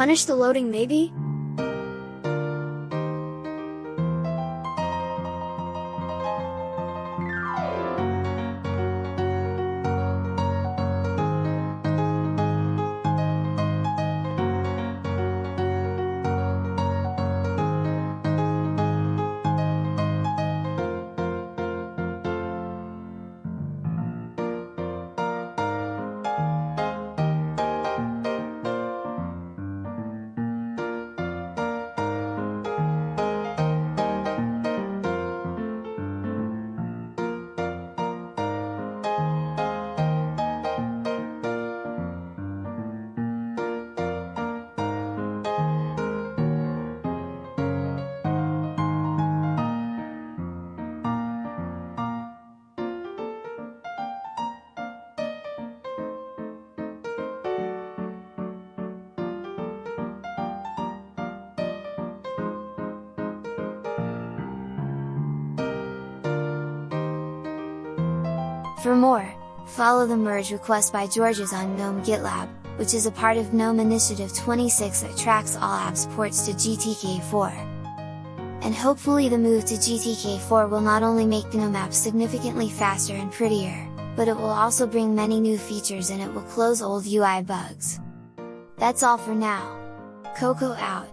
Punish the loading maybe? For more, follow the merge request by Georges on GNOME GitLab, which is a part of GNOME Initiative 26 that tracks all apps ports to GTK4. And hopefully the move to GTK4 will not only make GNOME apps significantly faster and prettier, but it will also bring many new features and it will close old UI bugs. That's all for now. Coco out!